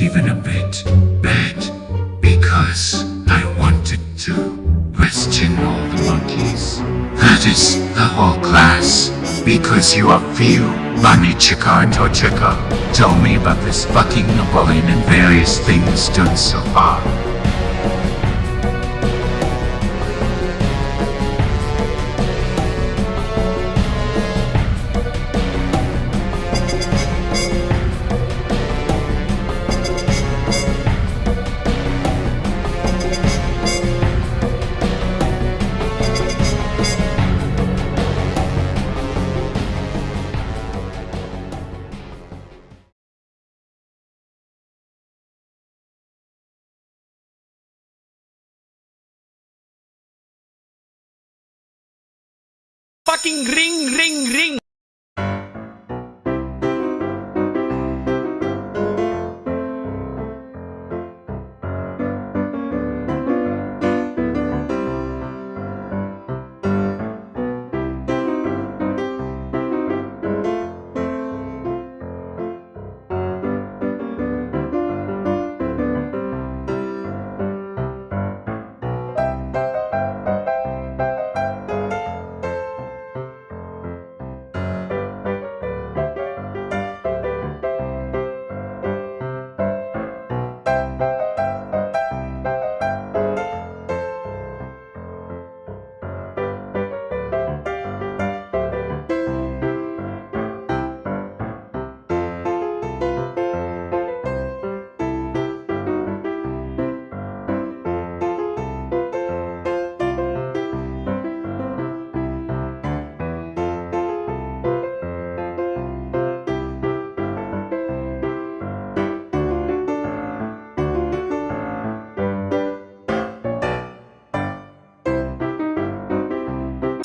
even a bit bad because I wanted to question all the monkeys. That is the whole class because you are few. Bunny Chica and Tochika told me about this fucking Napoleon and various things done so far. Fucking ring, ring, ring.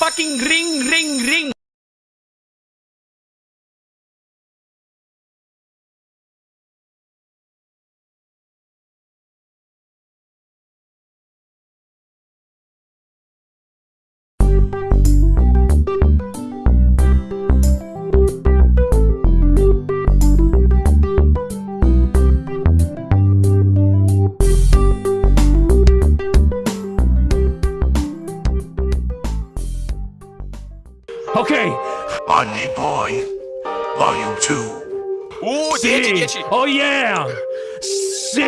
Fucking ring, ring, ring. Ok, Bunny Boy, Volume 2. Uh, sì. 10, 10. Oh yeah. Sì.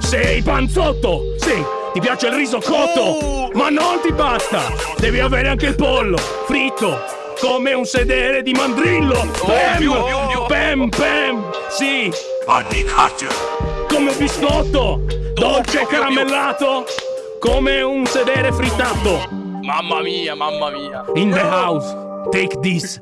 Sei panzotto. Sì. Ti piace il riso cotto? Oh. Ma non ti basta. Devi avere anche il pollo fritto. Come un sedere di mandrillo. Pam, più, più, più. pam, pam. Sì. Cutter. Come un biscotto. Dolce più, più, più. caramellato. Come un sedere frittato. Mamma mia, mamma mia. In the house. Take this.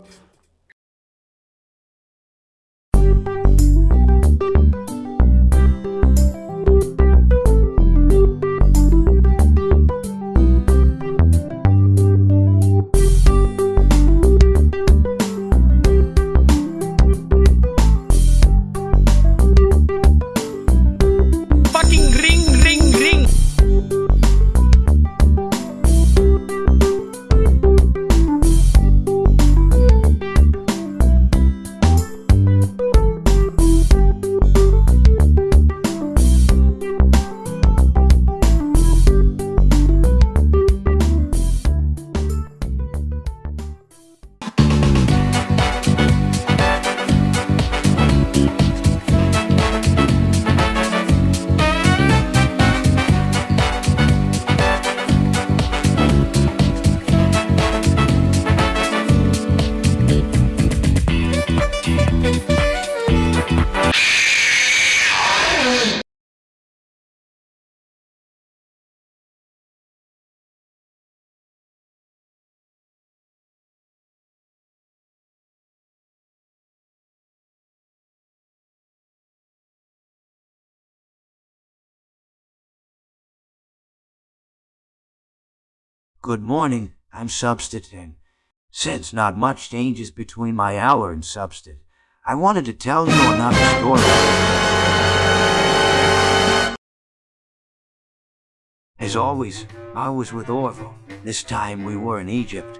Good morning, I'm Substitute. Since not much changes between my hour and Substitute, I wanted to tell you another story. As always, I was with Orville. This time we were in Egypt.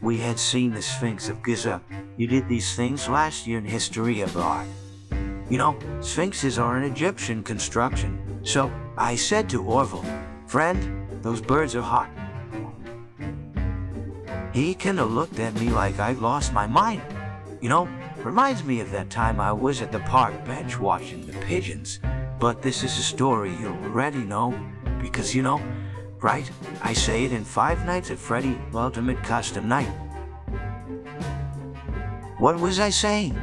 We had seen the Sphinx of Giza. You did these things last year in History of Art. You know, sphinxes are an Egyptian construction. So I said to Orville, Friend, those birds are hot. He kinda looked at me like I'd lost my mind. You know, reminds me of that time I was at the park bench watching the pigeons. But this is a story you already know, because you know, right? I say it in Five Nights at Freddy Ultimate Custom Night. What was I saying?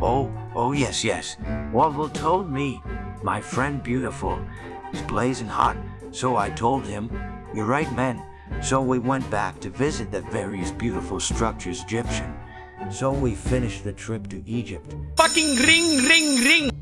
Oh, oh yes, yes. Orville told me, my friend Beautiful is blazing hot, so I told him, you're right, man. So we went back to visit the various beautiful structures Egyptian. So we finished the trip to Egypt. Fucking ring, ring, ring!